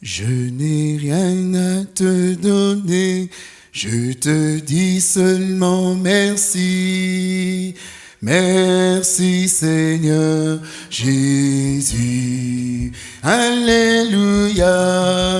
Je n'ai rien à te donner, je te dis seulement merci. Merci Seigneur Jésus. Alléluia.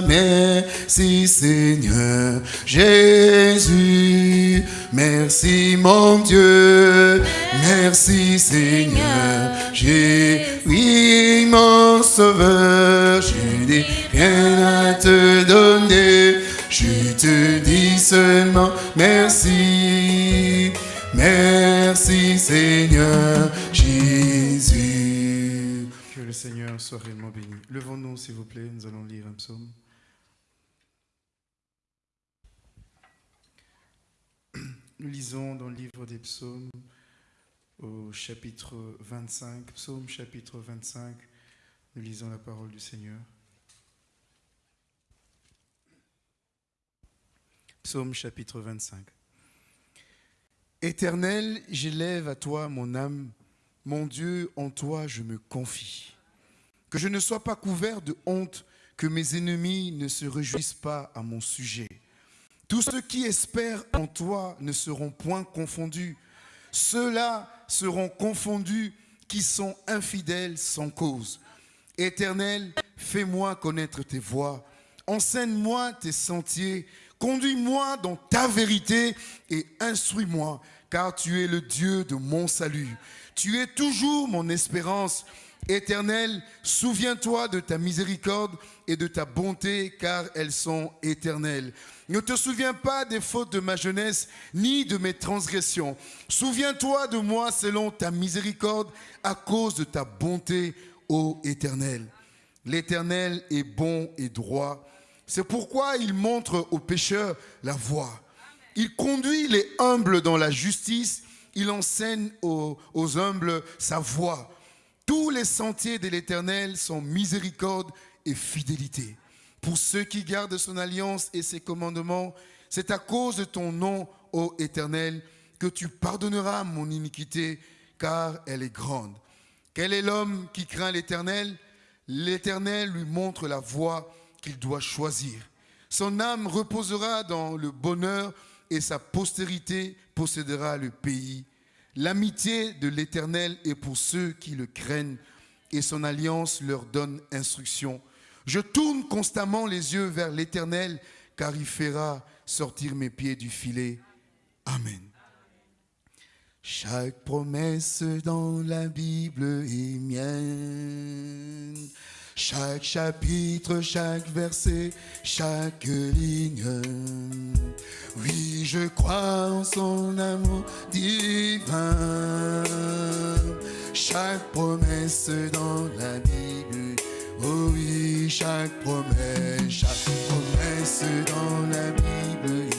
Merci Seigneur Jésus. Merci mon Dieu. Merci Seigneur Jésus. Oui, mon sauveur. Je n'ai rien à te donner. Je te dis seulement merci. Merci Seigneur Jésus. Que le Seigneur soit réellement béni. Levons-nous s'il vous plaît, nous allons lire un psaume. Nous lisons dans le livre des psaumes au chapitre 25, psaume chapitre 25, nous lisons la parole du Seigneur. Psaume chapitre 25. Éternel, j'élève à toi mon âme. Mon Dieu, en toi je me confie. Que je ne sois pas couvert de honte, que mes ennemis ne se réjouissent pas à mon sujet. Tous ceux qui espèrent en toi ne seront point confondus. Ceux-là seront confondus qui sont infidèles sans cause. Éternel, fais-moi connaître tes voies. Enseigne-moi tes sentiers. Conduis-moi dans ta vérité et instruis-moi, car tu es le Dieu de mon salut. Tu es toujours mon espérance. Éternel, souviens-toi de ta miséricorde et de ta bonté, car elles sont éternelles. Ne te souviens pas des fautes de ma jeunesse, ni de mes transgressions. Souviens-toi de moi selon ta miséricorde, à cause de ta bonté, ô Éternel. L'Éternel est bon et droit c'est pourquoi il montre aux pécheurs la voie. Il conduit les humbles dans la justice. Il enseigne aux, humbles sa voie. Tous les sentiers de l'Éternel sont miséricorde et fidélité. Pour ceux qui gardent son alliance et ses commandements, c'est à cause de ton nom, ô Éternel, que tu pardonneras mon iniquité, car elle est grande. Quel est l'homme qui craint l'Éternel? L'Éternel lui montre la voie qu'il doit choisir. Son âme reposera dans le bonheur et sa postérité possédera le pays. L'amitié de l'Éternel est pour ceux qui le craignent et son alliance leur donne instruction. Je tourne constamment les yeux vers l'Éternel car il fera sortir mes pieds du filet. Amen. Chaque promesse dans la Bible est mienne. Chaque chapitre, chaque verset, chaque ligne. Oui, je crois en son amour divin. Chaque promesse dans la Bible. Oh oui, chaque promesse, chaque promesse dans la Bible.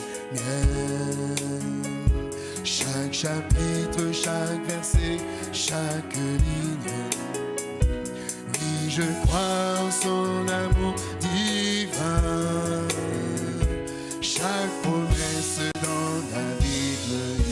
Chaque chapitre, chaque verset, chaque ligne je crois en son amour divin. Chaque promesse dans la Bible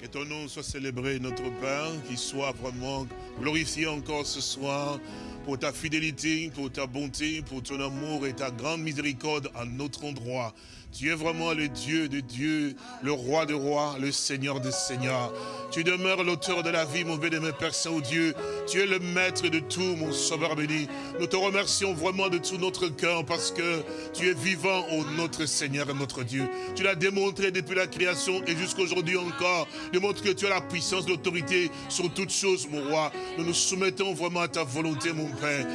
Que ton nom soit célébré, notre Père, qu'il soit vraiment glorifié encore ce soir pour ta fidélité, pour ta bonté, pour ton amour et ta grande miséricorde à notre endroit. Tu es vraiment le Dieu de Dieu, le roi de rois, le Seigneur des seigneurs. Tu demeures l'auteur de la vie, mon béni, Père Saint-Dieu. Tu es le maître de tout, mon sauveur béni. Nous te remercions vraiment de tout notre cœur parce que tu es vivant, ô notre Seigneur et notre Dieu. Tu l'as démontré depuis la création et jusqu'aujourd'hui encore. Démontre que tu as la puissance, l'autorité sur toutes choses, mon roi. Nous nous soumettons vraiment à ta volonté, mon Père.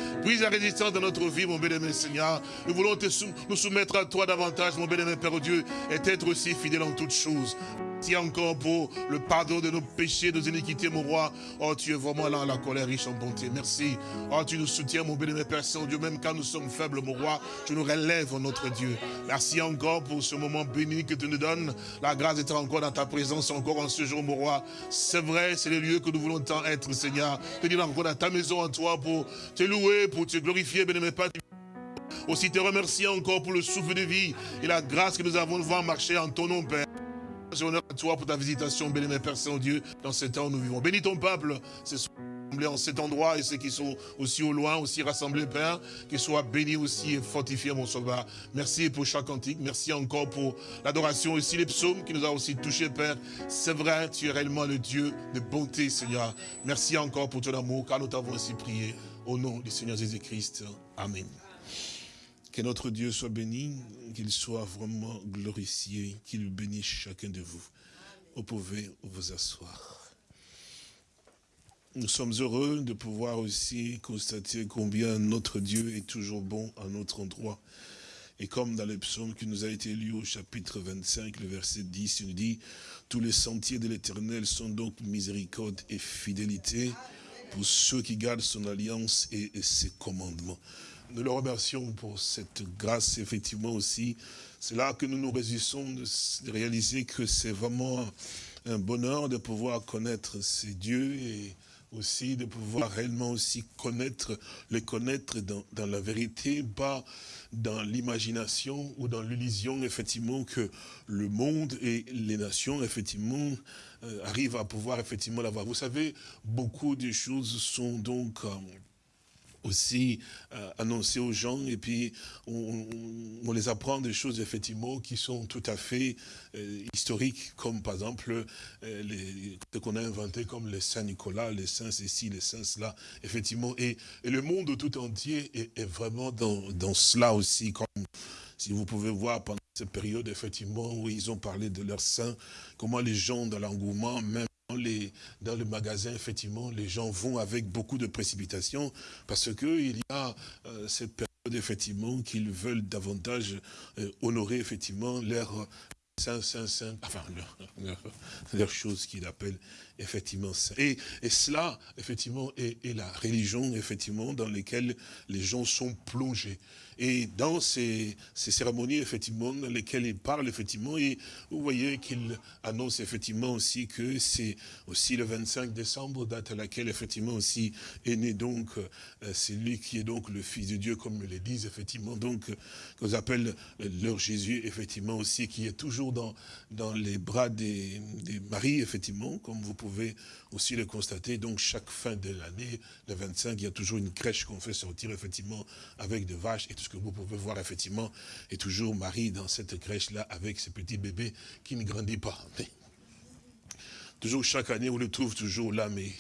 La résistance de notre vie, mon béni, Seigneur. Nous voulons te nous soumettre à toi davantage, mon béni, Père Dieu, et être aussi fidèle en toutes choses. Merci encore pour le pardon de nos péchés, de nos iniquités, mon roi. Oh, tu es vraiment là, la colère riche en bonté. Merci. Oh, tu nous soutiens, mon béni, Père Saint-Dieu, même quand nous sommes faibles, mon roi, tu nous relèves, notre Dieu. Merci encore pour ce moment béni que tu nous donnes. La grâce d'être encore dans ta présence, encore en ce jour, mon roi. C'est vrai, c'est le lieu que nous voulons tant être, Seigneur. Venir encore dans ta maison en toi pour te louer, pour te glorifier, béni, Père. Aussi te remercier encore pour le souffle de vie et la grâce que nous avons de voir marcher en ton nom, Père. J'ai honneur à toi pour ta visitation, béni, Père Saint-Dieu, dans ce temps où nous vivons. Bénis ton peuple ce soir. en cet endroit et ceux qui sont aussi au loin, aussi rassemblés, Père, qu'ils soient bénis aussi et fortifiés, mon sauveur. Merci pour chaque cantique. Merci encore pour l'adoration aussi, les psaumes qui nous ont aussi touchés, Père. C'est vrai, tu es réellement le Dieu de bonté, Seigneur. Merci encore pour ton amour, car nous t'avons ainsi prié. Au nom du Seigneur Jésus-Christ. Amen. Que notre Dieu soit béni, qu'il soit vraiment glorifié, qu'il bénisse chacun de vous. Vous pouvez vous asseoir. Nous sommes heureux de pouvoir aussi constater combien notre Dieu est toujours bon à notre endroit. Et comme dans le psaume qui nous a été lu au chapitre 25, le verset 10, il nous dit, tous les sentiers de l'éternel sont donc miséricorde et fidélité pour ceux qui gardent son alliance et, ses commandements. Nous le remercions pour cette grâce, effectivement aussi. C'est là que nous nous résistons de réaliser que c'est vraiment un bonheur de pouvoir connaître ces dieux et aussi de pouvoir réellement aussi connaître, les connaître dans, dans la vérité, pas dans l'imagination ou dans l'illusion, effectivement, que le monde et les nations, effectivement, euh, arrivent à pouvoir, effectivement, l'avoir. Vous savez, beaucoup de choses sont donc... Aussi euh, annoncer aux gens. Et puis on, les apprend des choses effectivement qui sont tout à fait euh, historiques comme par exemple euh, les, ce qu'on a inventé comme les saints Nicolas, les saints ceci, les saints cela. Effectivement et, et le monde tout entier est, est vraiment dans, dans, cela aussi comme si vous pouvez voir pendant cette période effectivement où ils ont parlé de leurs saints, comment les gens dans l'engouement même les, dans le magasin, effectivement, les gens vont avec beaucoup de précipitation parce qu'il y a euh, cette période, effectivement, qu'ils veulent davantage euh, honorer, effectivement, leur saint, saint, saint, enfin, leur, chose qu'ils appellent effectivement saint. Et, et cela, effectivement, est, est, la religion, effectivement, dans laquelle les gens sont plongés. Et dans ces, cérémonies, effectivement, dans lesquelles il parle, effectivement, et vous voyez qu'il annonce effectivement aussi que c'est aussi le 25 décembre, date à laquelle, effectivement, aussi est né donc, euh, c'est lui qui est donc le Fils de Dieu, comme le disent, effectivement, donc, qu'on appelle leur Jésus, effectivement, aussi, qui est toujours dans, dans les bras des, des maris, effectivement, comme vous pouvez aussi le constater. Donc, chaque fin de l'année, le 25, il y a toujours une crèche qu'on fait sortir, effectivement, avec des vaches et tout que vous pouvez voir effectivement, est toujours Marie dans cette crèche-là avec ce petit bébé qui ne grandit pas. toujours chaque année, on le trouve toujours là, mais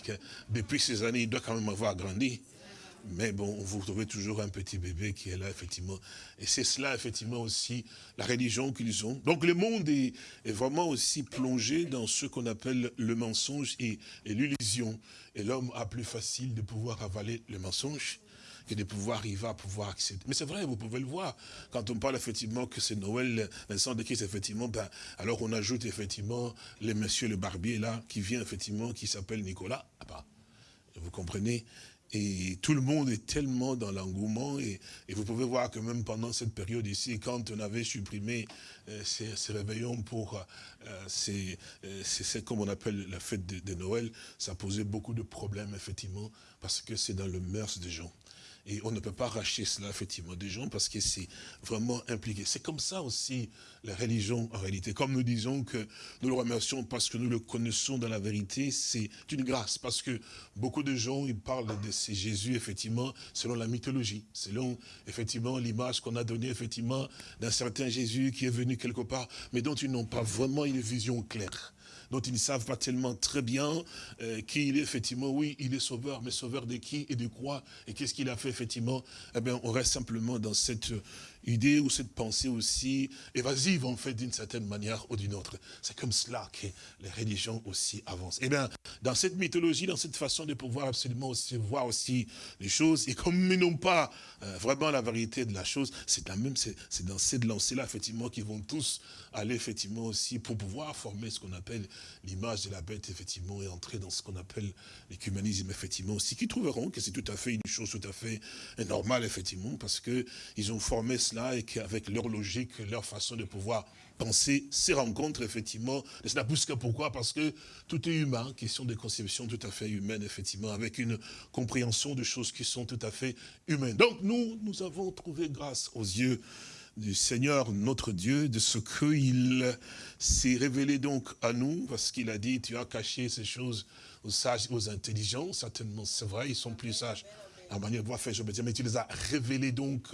depuis ces années, il doit quand même avoir grandi. Mais bon, vous trouvez toujours un petit bébé qui est là, effectivement. Et c'est cela, effectivement, aussi, la religion qu'ils ont. Donc le monde est, vraiment aussi plongé dans ce qu'on appelle le mensonge et, l'illusion. Et l'homme a plus facile de pouvoir avaler le mensonge que de pouvoir arriver à pouvoir accéder. Mais c'est vrai, vous pouvez le voir. Quand on parle effectivement que c'est Noël, Vincent de Christ, effectivement, ben, alors on ajoute effectivement le monsieur le barbier là, qui vient effectivement, qui s'appelle Nicolas. Ah bah, vous comprenez et tout le monde est tellement dans l'engouement. Et, vous pouvez voir que même pendant cette période ici, quand on avait supprimé euh, ces, réveillons pour, euh, euh, comme on appelle la fête de, de, Noël, ça posait beaucoup de problèmes, effectivement, parce que c'est dans le mœurs des gens. Et on ne peut pas racheter cela, effectivement, des gens, parce que c'est vraiment impliqué. C'est comme ça aussi, la religion, en réalité. Comme nous disons que nous le remercions parce que nous le connaissons dans la vérité, c'est une grâce. Parce que beaucoup de gens, ils parlent de ces Jésus, effectivement, selon la mythologie, selon, effectivement, l'image qu'on a donnée, effectivement, d'un certain Jésus qui est venu quelque part, mais dont ils n'ont pas vraiment une vision claire dont ils ne savent pas tellement très bien euh, qui il est, effectivement, oui, il est sauveur, mais sauveur de qui et de quoi, et qu'est-ce qu'il a fait, effectivement, eh bien, on reste simplement dans cette idée ou cette pensée aussi évasive, en fait, d'une certaine manière ou d'une autre. C'est comme cela que les religions aussi avancent. Eh bien, dans cette mythologie, dans cette façon de pouvoir absolument aussi voir aussi les choses, et comme ils n'ont pas euh, vraiment la vérité de la chose, c'est la même, c'est dans cette lancée-là, effectivement, qu'ils vont tous aller, effectivement, aussi, pour pouvoir former ce qu'on appelle l'image de la bête, effectivement, et entrer dans ce qu'on appelle l'écuménisme, effectivement, aussi, qui trouveront que c'est tout à fait une chose tout à fait normale, effectivement, parce que ils ont formé cela et qu'avec leur logique, leur façon de pouvoir penser ces rencontres, effectivement, ne cela pousse que pourquoi? Parce que tout est humain, question de conception tout à fait humaine, effectivement, avec une compréhension de choses qui sont tout à fait humaines. Donc nous, nous avons trouvé grâce aux yeux du Seigneur notre Dieu, de ce qu'il s'est révélé donc à nous, parce qu'il a dit, tu as caché ces choses aux sages, aux intelligents, certainement c'est vrai, ils sont plus sages la manière de faire, je veux dire, mais tu les as révélés donc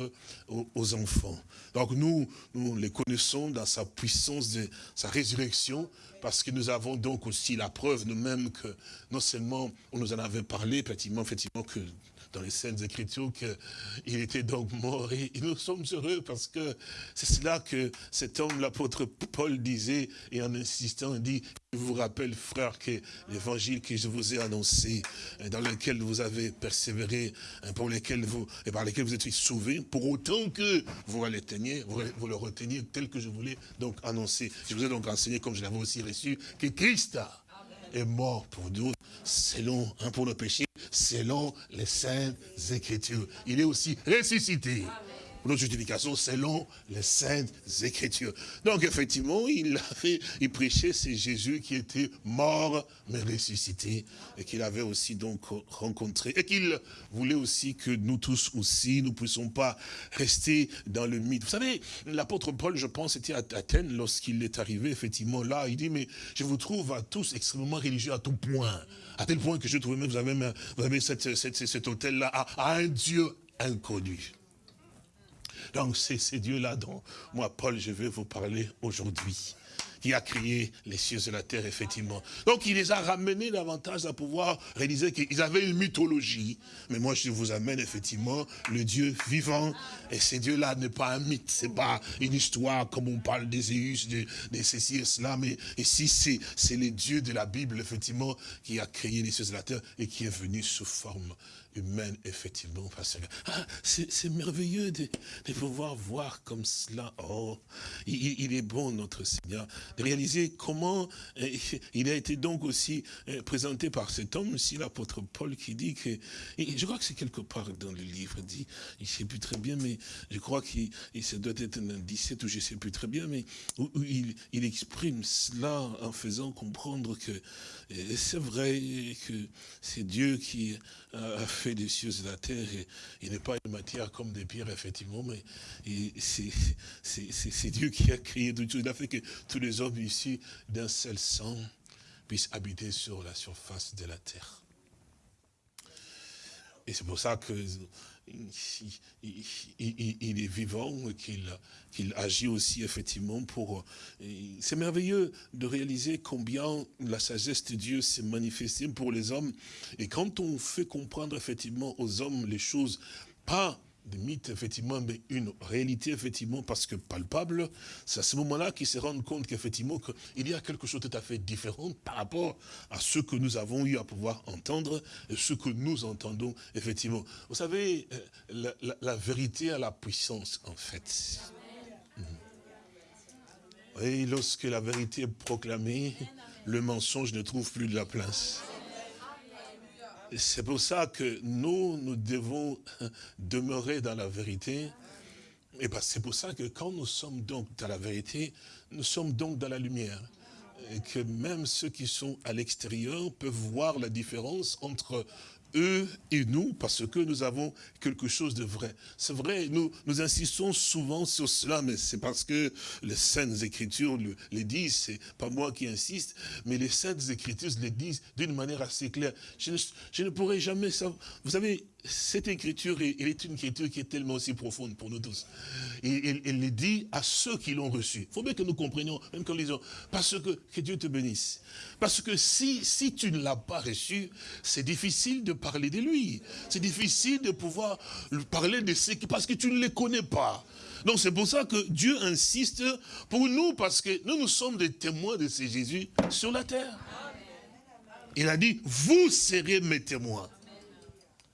aux, enfants. Donc nous, nous les connaissons dans sa puissance, de sa résurrection, parce que nous avons donc aussi la preuve nous-mêmes que non seulement on nous en avait parlé, effectivement, effectivement que dans les scènes Écritures qu'il était donc mort. Et, nous sommes heureux parce que c'est cela que cet homme, l'apôtre Paul disait, et en insistant, il dit, je vous rappelle, frère, que l'évangile que je vous ai annoncé, dans lequel vous avez persévéré, hein, vous, et par lesquels vous êtes sauvés, pour autant que vous le reteniez, vous, le reteniez tel que je voulais donc annoncer. Je vous ai donc enseigné, comme je l'avais aussi reçu, que Christ est mort pour nous, selon, un pour nos péchés, selon les saintes écritures. Il est aussi ressuscité notre justification selon les saintes écritures. Donc effectivement, il avait, il prêchait, c'est Jésus qui était mort, mais ressuscité, et qu'il avait aussi donc rencontré, et qu'il voulait aussi que nous tous aussi, nous puissions pas rester dans le mythe. Vous savez, l'apôtre Paul, je pense, était à Athènes lorsqu'il est arrivé, effectivement, là, il dit, mais je vous trouve à tous extrêmement religieux à tout point, à tel point que je trouve même, vous avez, vous avez cet hôtel-là à un Dieu inconnu. Donc c'est ces dieux-là dont moi, Paul, je vais vous parler aujourd'hui qui a créé les cieux et la terre, effectivement. Donc il les a ramenés davantage à pouvoir réaliser qu'ils avaient une mythologie. Mais moi, je vous amène effectivement le Dieu vivant. Et ce Dieu-là n'est pas un mythe, c'est pas une histoire comme on parle des de, ceci et cela. Mais ici, c'est le Dieu de la Bible, effectivement, qui a créé les cieux et la terre et qui est venu sous forme humaine, effectivement. Ah, c'est merveilleux de, pouvoir voir comme cela. Oh, il, est bon, notre Seigneur, de réaliser comment euh, il a été donc aussi euh, présenté par cet homme, aussi l'apôtre Paul, qui dit que, je crois que c'est quelque part dans le livre, dit, il ne sait plus très bien, mais je crois qu'il doit être un 17 ou je sais plus très bien, mais où, il exprime cela en faisant comprendre que c'est vrai que c'est Dieu qui a fait des cieux et la terre. Et il n'est pas une matière comme des pierres, effectivement, mais c'est Dieu qui a créé tout. Il a fait que tous les hommes ici, d'un seul sang, puissent habiter sur la surface de la terre. Et c'est pour ça que il, est vivant, qu'il agit aussi effectivement pour... C'est merveilleux de réaliser combien la sagesse de Dieu s'est manifestée pour les hommes. Et quand on fait comprendre effectivement aux hommes les choses, pas des mythes, effectivement, mais une réalité, effectivement, parce que palpable, c'est à ce moment-là qu'ils se rendent compte qu'effectivement, il y a quelque chose de tout à fait différent par rapport à ce que nous avons eu à pouvoir entendre et ce que nous entendons, effectivement. Vous savez, euh, la, vérité a la puissance, en fait. Et lorsque la vérité est proclamée, le mensonge ne trouve plus de la place. C'est pour ça que nous, nous devons demeurer dans la vérité. Et c'est pour ça que quand nous sommes donc dans la vérité, nous sommes donc dans la lumière. Et que même ceux qui sont à l'extérieur peuvent voir la différence entre eux et nous, parce que nous avons quelque chose de vrai. C'est vrai, nous, nous insistons souvent sur cela, mais c'est parce que les Saintes Écritures le, les disent, c'est pas moi qui insiste, mais les Saintes Écritures les disent d'une manière assez claire. Je ne, je ne pourrai jamais savoir. Vous savez, cette écriture, est une écriture qui est tellement aussi profonde pour nous tous. Et elle, le dit à ceux qui l'ont reçu. Il faut bien que nous comprenions, même quand nous disons, parce que, que Dieu te bénisse. Parce que si, si tu ne l'as pas reçu, c'est difficile de parler de lui. C'est difficile de pouvoir parler de ce qui, parce que tu ne les connais pas. Donc c'est pour ça que Dieu insiste pour nous, parce que nous, nous sommes des témoins de ce Jésus sur la terre. Il a dit, vous serez mes témoins.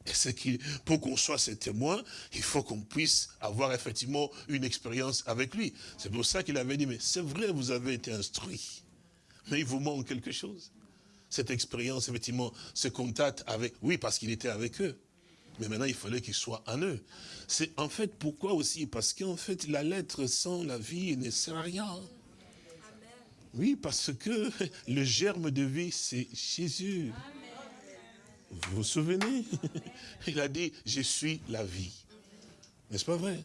Et c'est qui, pour qu'on soit ses témoins, il faut qu'on puisse avoir effectivement une expérience avec lui. C'est pour ça qu'il avait dit, mais c'est vrai, vous avez été instruit, mais il vous manque quelque chose. Cette expérience, effectivement, ce contact avec, oui, parce qu'il était avec eux. Mais maintenant, il fallait qu'il soit en eux. C'est en fait pourquoi aussi? Parce qu'en fait, la lettre sans la vie ne sert à rien. Oui, parce que le germe de vie, c'est Jésus. Vous vous souvenez? Il a dit, je suis la vie. N'est-ce pas vrai?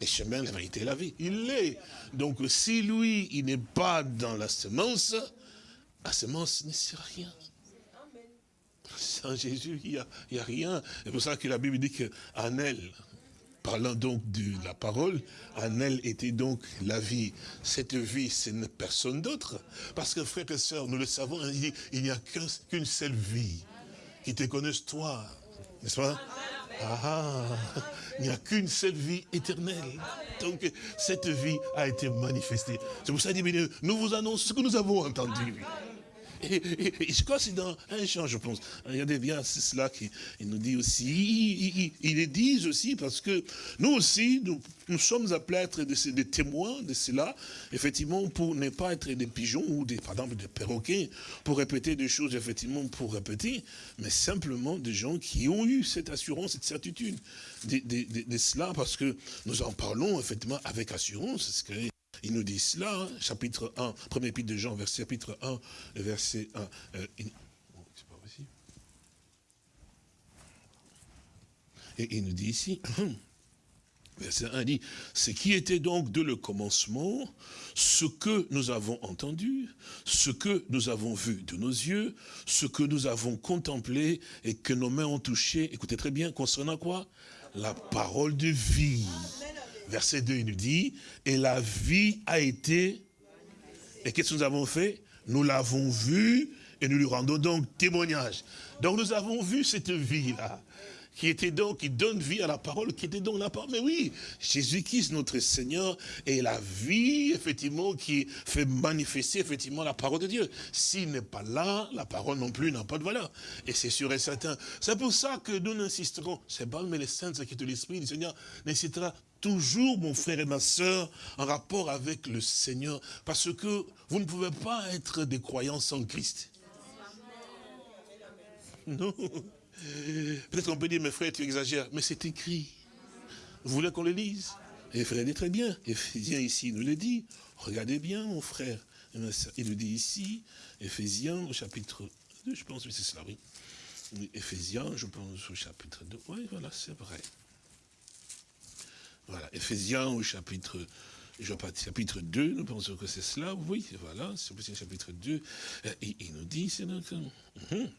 Le chemin, la vérité la vie. Il l'est. Donc si lui, il n'est pas dans la semence, la semence ne sert à rien. Sans Jésus, il n'y a, rien. C'est pour ça que la Bible dit qu'en elle, parlant donc de la parole, en elle était donc la vie. Cette vie, ce n'est personne d'autre. Parce que frères et sœurs, nous le savons, il n'y a qu'une seule vie qui te connaisse toi. N'est-ce pas? Ah, il n'y a qu'une seule vie éternelle. Donc, cette vie a été manifestée. C'est pour ça que nous vous annonçons ce que nous avons entendu. Et, je crois que c'est dans un chant, je pense. Regardez bien, c'est cela qu'il nous dit aussi. Il, le dit aussi parce que nous aussi, nous, sommes appelés à être des, témoins de cela, effectivement, pour ne pas être des pigeons ou des, par exemple, des perroquets, pour répéter des choses, effectivement, pour répéter, mais simplement des gens qui ont eu cette assurance, cette certitude de, de cela, parce que nous en parlons, effectivement, avec assurance. Il nous dit cela, hein, chapitre 1, premier épître de Jean, verset, chapitre 1, verset 1. Euh. Et il nous dit ici, verset 1 dit, ce qui était donc de le commencement, ce que nous avons entendu, ce que nous avons vu de nos yeux, ce que nous avons contemplé et que nos mains ont touché, écoutez très bien, concernant quoi? La parole de vie verset 2, il nous dit, et la vie a été, et qu'est-ce que nous avons fait? Nous l'avons vue et nous lui rendons donc témoignage. Donc nous avons vu cette vie-là qui était donc, qui donne vie à la parole, qui était donc la parole. Mais oui, Jésus-Christ, notre Seigneur, est la vie, effectivement, qui fait manifester, effectivement, la parole de Dieu. S'il n'est pas là, la parole non plus n'a pas de valeur. Et c'est sûr et certain. C'est pour ça que nous n'insisterons, c'est bon, mais les saints qui de l'Esprit du Seigneur n'incitera toujours, mon frère et ma soeur, en rapport avec le Seigneur. Parce que vous ne pouvez pas être des croyants sans Christ. Non. Peut-être qu'on peut dire, mes frères, tu exagères, mais c'est écrit. Vous voulez qu'on le lise? Et frère dit très bien. Éphésiens ici nous le dit. Regardez bien, mon frère. Il le dit ici, Éphésiens au chapitre 2, je pense que c'est cela, oui. Éphésiens, je pense au chapitre 2. Oui, voilà, c'est vrai. Voilà, Éphésiens au chapitre, je chapitre 2, nous pensons que c'est cela, oui, voilà, c'est chapitre 2. Et il nous dit, c'est notre... Mhm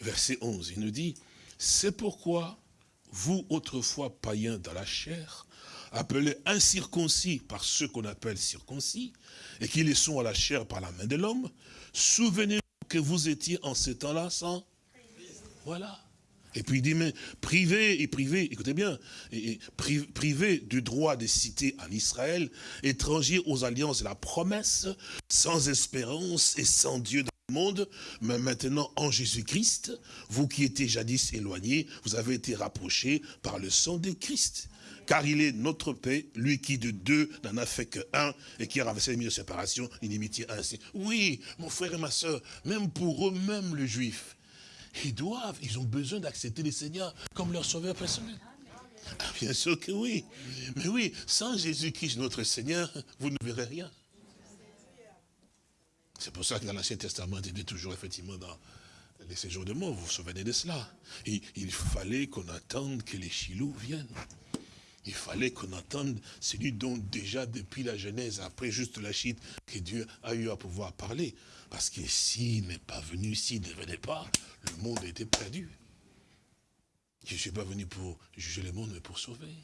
verset 11, il nous dit, c'est pourquoi vous, autrefois païens dans la chair, appelés incirconcis par ceux qu'on appelle circoncis, et qui les sont à la chair par la main de l'homme, souvenez-vous que vous étiez en ce temps-là sans... Voilà. Et puis il dit, mais privé et privé, écoutez bien, et privé du droit de citer en Israël, étranger aux alliances de la promesse, sans espérance et sans Dieu monde, mais maintenant en Jésus-Christ, vous qui étiez jadis éloignés, vous avez été rapprochés par le sang de Christ. Car il est notre paix, lui qui de deux n'en a fait qu'un, et qui a renversé les milieux de séparation, inimitié ainsi. Oui, mon frère et ma soeur, même pour eux-mêmes les juifs, ils doivent, ils ont besoin d'accepter le Seigneur comme leur sauveur personnel. Ah, bien sûr que oui. Mais oui, sans Jésus-Christ, notre Seigneur, vous ne verrez rien. C'est pour ça que dans l'Ancien Testament, il était toujours effectivement dans les séjours de mort, vous vous souvenez de cela. il fallait qu'on attende que les chilous viennent. Il fallait qu'on attende celui dont déjà depuis la Genèse, après juste la chute, que Dieu a eu à pouvoir parler. Parce que s'il n'est pas venu, s'il ne venait pas, le monde était perdu. Je ne suis pas venu pour juger le monde, mais pour sauver.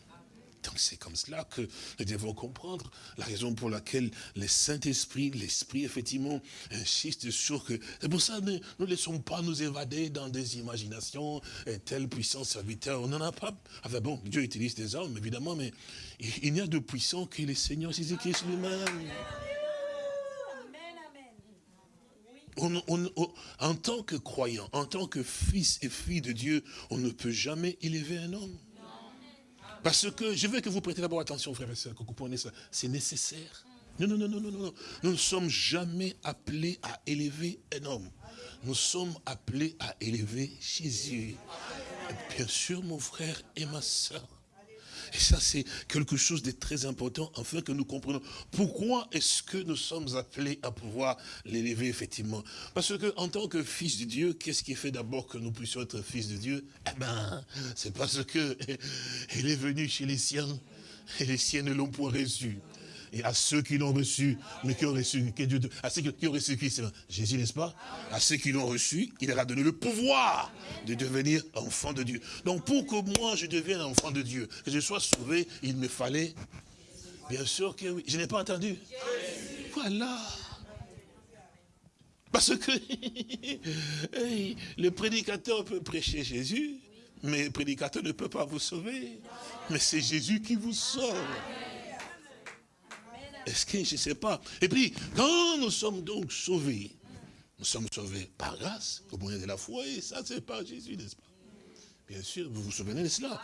Donc c'est comme cela que nous devons comprendre la raison pour laquelle le Saint-Esprit, l'Esprit, effectivement, insiste sur que... C'est pour ça que nous ne laissons pas nous évader dans des imaginations, et telle puissance serviteur, on n'en a pas. Enfin bon, Dieu utilise des hommes, évidemment, mais il n'y a de puissant que le Seigneur Jésus-Christ lui-même. en tant que croyant, en tant que fils et fille de Dieu, on ne peut jamais élever un homme. Parce que je veux que vous prêtez d'abord attention, frères et sœurs, que vous compreniez ça. C'est nécessaire. Non, non, non, non, non, non. Nous ne sommes jamais appelés à élever un homme. Nous sommes appelés à élever Jésus. bien sûr, mon frère et ma soeur, et ça, c'est quelque chose de très important, afin que nous comprenions pourquoi est-ce que nous sommes appelés à pouvoir l'élever, effectivement. Parce que en tant que fils de Dieu, qu'est-ce qui fait d'abord que nous puissions être fils de Dieu? Eh ben, c'est parce que il est venu chez les siens. Et les siens ne l'ont point reçu. Et à ceux qui l'ont reçu, mais qui ont reçu, Dieu, qui ont reçu Christ, Jésus, n'est-ce pas? À ceux qui l'ont reçu, il leur a donné le pouvoir de devenir enfant de Dieu. Donc pour que moi je devienne enfant de Dieu, que je sois sauvé, il me fallait, bien sûr que oui. Je n'ai pas entendu. Voilà. Parce que le prédicateur peut prêcher Jésus, mais le prédicateur ne peut pas vous sauver. Mais c'est Jésus qui vous sauve. Est-ce que je ne sais pas? Et puis, quand nous sommes donc sauvés, nous sommes sauvés par grâce, au moyen de la foi, et ça c'est par Jésus, n'est-ce pas? Bien sûr, vous vous souvenez de cela?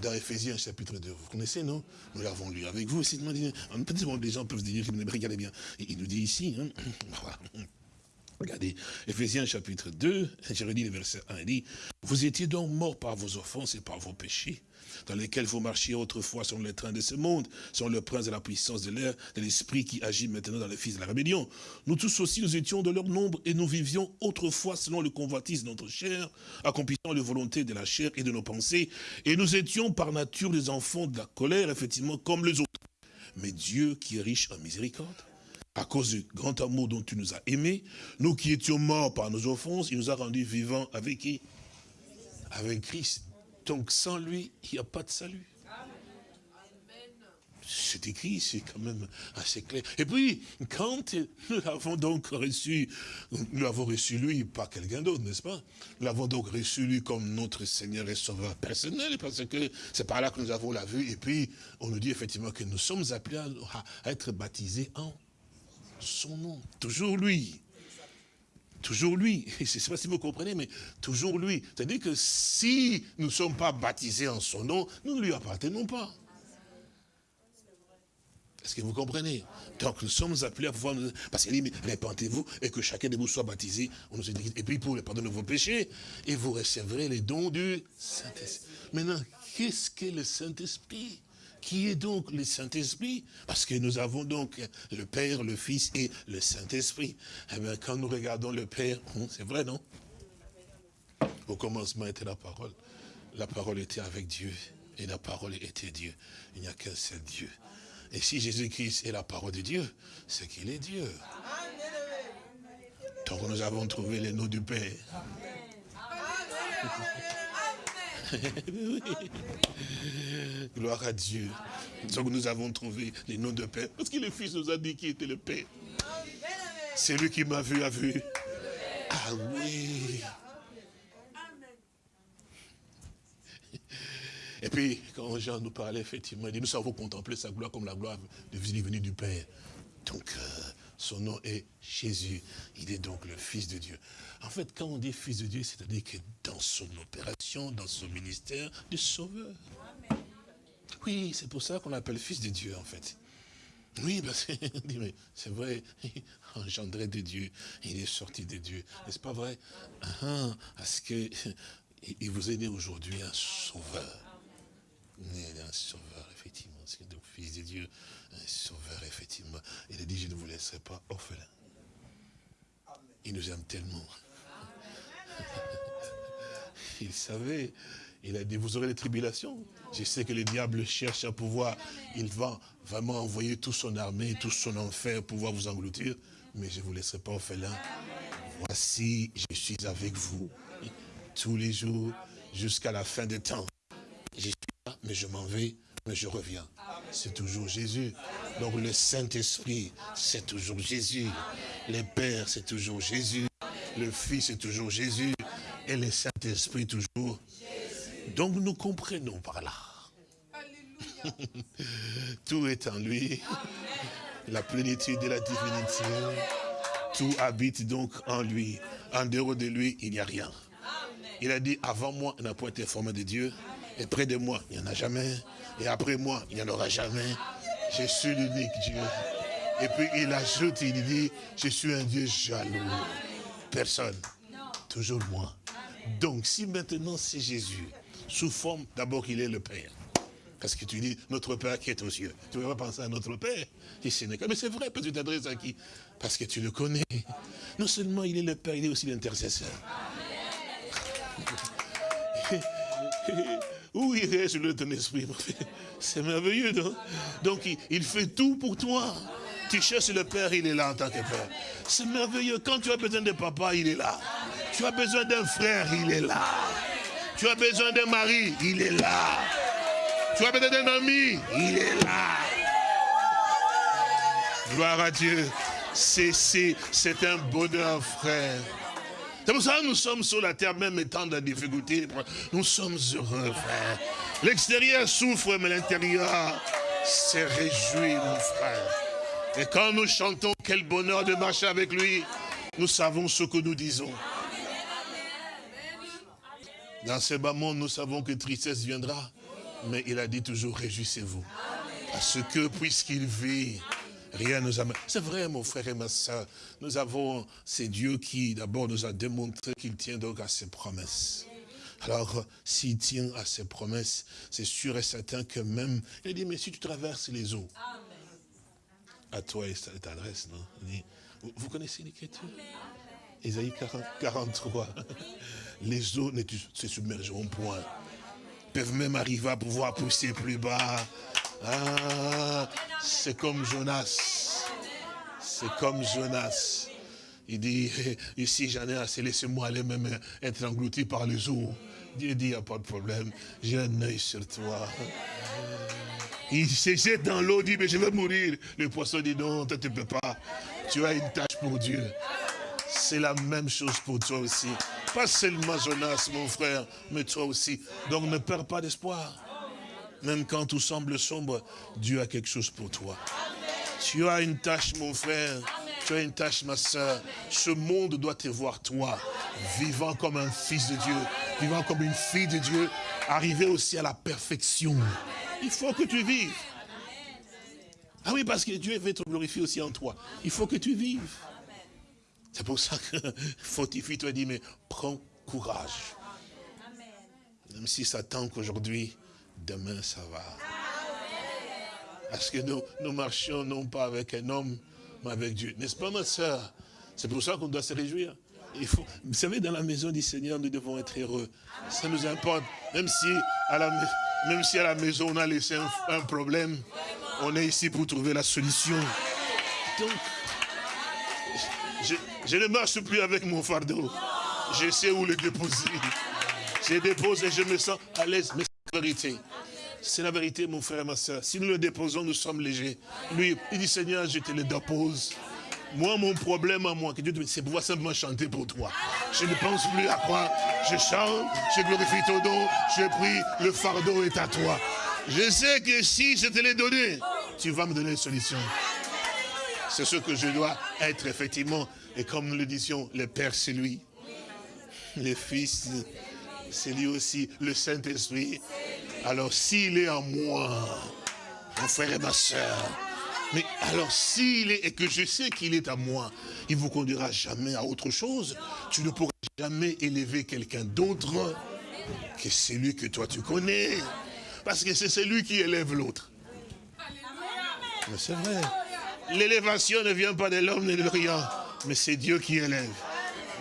Dans Ephésiens chapitre 2. Vous connaissez, non? Nous l'avons lu avec vous. Peut-être les gens peuvent dire, regardez bien. Il nous dit ici, hein, Regardez, Ephésiens chapitre 2, je le verset 1, il dit, vous étiez donc morts par vos offenses et par vos péchés, dans lesquels vous marchiez autrefois sur le train de ce monde, sur le prince de la puissance de l'air, de l'esprit qui agit maintenant dans les fils de la rébellion. Nous tous aussi, nous étions de leur nombre et nous vivions autrefois selon le convoitise de notre chair, accomplissant les volontés de la chair et de nos pensées, et nous étions par nature des enfants de la colère, effectivement, comme les autres. Mais Dieu qui est riche en miséricorde, à cause du grand amour dont tu nous as aimés, nous qui étions morts par nos offenses, il nous a rendus vivants avec qui? Avec Christ. Donc sans lui, il n'y a pas de salut. C'est écrit, c'est quand même assez clair. Et puis, quand nous l'avons donc reçu, nous l'avons reçu lui, pas quelqu'un d'autre, n'est-ce pas? Nous l'avons donc reçu lui comme notre Seigneur et Sauveur personnel, parce que c'est par là que nous avons la vue. Et puis, on nous dit effectivement que nous sommes appelés à être baptisés en son nom. Toujours lui. Toujours lui. Je ne sais pas si vous comprenez, mais toujours lui. C'est-à-dire que si nous ne sommes pas baptisés en son nom, nous ne lui appartenons pas. Est-ce que vous comprenez? Donc nous sommes appelés à pouvoir, parce qu'il dit, répentez-vous et que chacun de vous soit baptisé, on nous et puis pour le pardon de vos péchés, et vous recevrez les dons du Saint-Esprit. Maintenant, qu'est-ce que le Saint-Esprit qui est donc le Saint-Esprit Parce que nous avons donc le Père, le Fils et le Saint-Esprit. Eh bien, quand nous regardons le Père, hein, c'est vrai, non? Au commencement était la parole. La parole était avec Dieu et la parole était Dieu. Il n'y a qu'un seul Dieu. Et si Jésus-Christ est la parole de Dieu, c'est qu'il est Dieu. Donc nous avons trouvé les noms du Père. Gloire à Dieu. Donc nous avons trouvé les noms de Père. Parce que le Fils nous a dit qui était le Père. C'est lui qui m'a vu, a vu. Ah oui. Et puis, quand Jean nous parlait, effectivement, il dit, nous savons contempler sa gloire comme la gloire de venue du Père. Donc, euh, son nom est Jésus. Il est donc le Fils de Dieu. En fait, quand on dit Fils de Dieu, c'est-à-dire que dans son opération, dans son ministère de sauveur. Oui, c'est pour ça qu'on l'appelle Fils de Dieu, en fait. Oui, c'est vrai, engendré de Dieu, il est sorti de Dieu. N'est-ce pas vrai? Ah, Parce que il vous est né aujourd'hui un sauveur. Un sauveur, effectivement. C'est donc Fils de Dieu, un sauveur, effectivement. Il a dit, je ne vous laisserai pas orphelin. Il nous aime tellement. il savait. Il a dit, vous aurez les tribulations. Je sais que le diable cherche à pouvoir, il va vraiment envoyer toute son armée, tout son enfer pour pouvoir vous engloutir. Mais je ne vous laisserai pas orphelin. Voici, je suis avec vous tous les jours jusqu'à la fin des temps. Je suis là, mais je m'en vais, mais je reviens. C'est toujours Jésus. Donc le Saint-Esprit, c'est toujours Jésus. Le Père, c'est toujours Jésus. Le Fils est toujours Jésus et le Saint-Esprit toujours. Donc nous comprenons par là. Tout est en lui. La plénitude de la divinité. Tout habite donc en lui. En dehors de lui, il n'y a rien. Il a dit, avant moi, n'a pas été formé de Dieu. Et près de moi, il n'y en a jamais. Et après moi, il n'y en aura jamais. Je suis l'unique Dieu. Et puis il ajoute, il dit, je suis un Dieu jaloux. Personne. Toujours moi. Donc, si maintenant c'est Jésus, sous forme, d'abord qu'il est le Père. Parce que tu dis, notre Père qui est aux cieux. Tu ne vas pas penser à notre Père. Mais c'est vrai, tu t'adresses à qui? Parce que tu le connais. Non seulement il est le Père, il est aussi l'intercesseur. Où irait je ton esprit C'est merveilleux, non? Donc il, fait tout pour toi. Tu cherches le Père, il est là en tant que Père. C'est merveilleux. Quand tu as besoin de papa, il est là. Tu as besoin d'un frère, il est là. Tu as besoin d'un mari, il est là. Tu as besoin d'un ami, il est là. Gloire à Dieu. C'est un bonheur, frère. C'est pour ça que nous sommes sur la terre, même étant dans la difficulté. Nous sommes heureux, frère. L'extérieur souffre, mais l'intérieur se réjouit, mon frère. Et quand nous chantons, quel bonheur de marcher avec lui, nous savons ce que nous disons. Dans ce bas monde, nous savons que tristesse viendra, mais il a dit toujours, réjouissez-vous. Parce que puisqu'il vit, Rien nous amène. C'est vrai, mon frère et ma soeur. Nous avons, c'est Dieu qui d'abord nous a démontré qu'il tient donc à ses promesses. Alors, s'il tient à ses promesses, c'est sûr et certain que même, il a dit, mais si tu traverses les eaux, à toi et cette adresse, non? Vous, connaissez l'écriture? Isaïe 43. Les eaux ne se submergeront point. Peuvent même arriver à pouvoir pousser plus bas. Ah, c'est comme Jonas. C'est comme Jonas. Il dit, ici j'en ai assez, laissez-moi aller même être englouti par les eaux. Dieu dit, il n'y a pas de problème, j'ai un œil sur toi. Il se jette dans l'eau, dit, mais je vais mourir. Le poisson dit, non, tu ne peux pas. Tu as une tâche pour Dieu. C'est la même chose pour toi aussi. Pas seulement Jonas, mon frère, mais toi aussi. Donc ne perds pas d'espoir. Même quand tout semble sombre, Dieu a quelque chose pour toi. Tu as une tâche, mon frère. Tu as une tâche, ma soeur. Ce monde doit te voir, toi, vivant comme un fils de Dieu, vivant comme une fille de Dieu, arriver aussi à la perfection. Il faut que tu vives. Ah oui, parce que Dieu veut te glorifier aussi en toi. Il faut que tu vives. C'est pour ça que Fortifie toi dit, mais prends courage. Même si ça tente qu'aujourd'hui, demain ça va. Parce que nous, nous marchions non pas avec un homme, mais avec Dieu. N'est-ce pas ma soeur C'est pour ça qu'on doit se réjouir. Il faut, vous savez, dans la maison du Seigneur, nous devons être heureux. Ça nous importe. Même si à la, même si à la maison, on a laissé un, problème, on est ici pour trouver la solution. Donc, je, je, ne marche plus avec mon fardeau. Je sais où le déposer. Je dépose et je me sens à l'aise. Vérité. C'est la vérité, mon frère ma soeur. Si nous le déposons, nous sommes légers. Lui, il dit, Seigneur, je te le dépose. Moi, mon problème à moi, que Dieu c'est pouvoir simplement chanter pour toi. Je ne pense plus à quoi. Je chante, je glorifie ton nom, je prie, le fardeau est à toi. Je sais que si je te l'ai donné, tu vas me donner une solution. C'est ce que je dois être, effectivement. Et comme nous le disions, le Père, c'est lui. Le Fils, c'est lui aussi. Le Saint-Esprit, alors s'il est en moi, mon frère et ma soeur, mais alors s'il est, et que je sais qu'il est à moi, il ne vous conduira jamais à autre chose. Tu ne pourras jamais élever quelqu'un d'autre que celui que toi tu connais. Parce que c'est celui qui élève l'autre. Mais c'est vrai. L'élévation ne vient pas de l'homme ni de rien, mais c'est Dieu qui élève.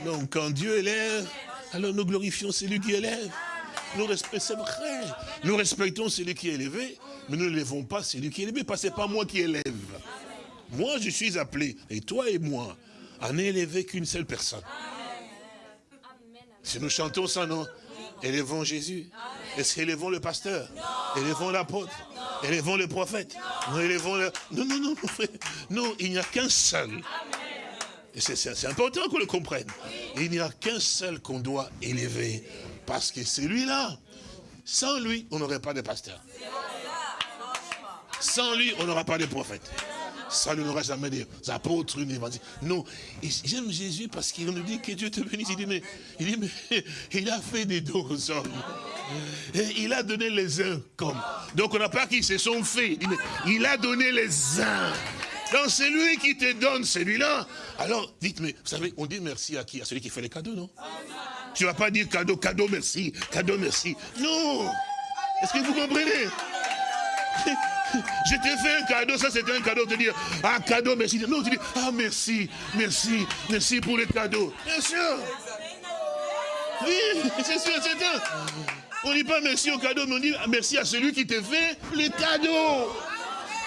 Donc quand Dieu élève, alors nous glorifions celui qui élève. Nous respectons. Nous respectons celui qui est élevé, mais nous ne pas celui qui est élevé, parce que ce pas moi qui élève. Moi, je suis appelé, et toi et moi, à n'élever qu'une seule personne. Si nous chantons ça, non? Élevons Jésus. Est-ce le pasteur? Élevons l'apôtre? Élevons le prophète? Non, élevons le... Non, non, non, non, il n'y a qu'un seul. C'est important qu'on le comprenne. Il n'y a qu'un seul qu'on doit élever. Parce que celui-là, sans lui, on n'aurait pas de pasteur. Sans lui, on n'aura pas de prophète. Sans lui, on n'aura jamais des apôtres, une évangile. Non, j'aime Jésus parce qu'il nous dit que Dieu te bénisse. Il dit, mais, il, dit, mais, il a fait des dons aux hommes. Il a donné les uns comme. Donc on n'a pas qu'ils se sont faits. Il a donné les uns. Donc c'est lui qui te donne celui-là. Alors dites, mais vous savez, on dit merci à qui? À celui qui fait les cadeaux, non? Tu ne vas pas dire cadeau, cadeau, merci, cadeau, merci. Non Est-ce que vous comprenez? Je t'ai fait un cadeau, ça c'était un cadeau, te dire, ah cadeau, merci. Non, tu dis, ah merci, merci, merci pour le cadeau. Bien sûr. Oui, c'est sûr, c'est un. On ne dit pas merci au cadeau, mais on dit merci à celui qui te fait le cadeau.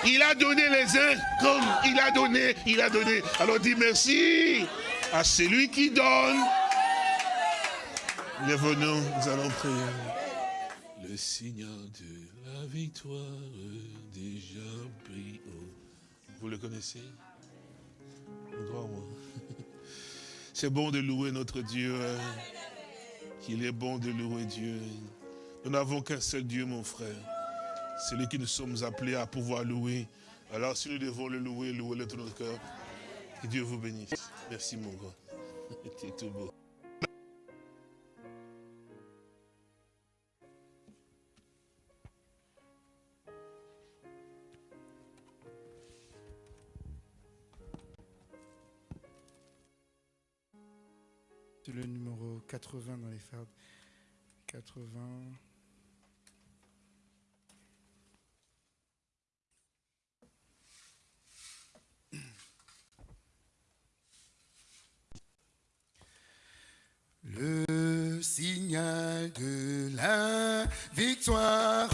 Il a donné les uns comme il a donné, il a donné. Alors dis merci à celui qui donne. Bienvenue, nous allons prier. Le Seigneur de la victoire déjà pris. Vous le connaissez? C'est bon de louer notre Dieu. Hein. Qu'il est bon de louer Dieu. Nous n'avons qu'un seul Dieu, mon frère. C'est lui que nous sommes appelés à pouvoir louer. Alors si nous devons le louer, louer-le tout notre cœur. Que Dieu vous bénisse. Merci mon grand. C'est tout beau. C'est le numéro 80 dans les fardes. 80. Le signal de la victoire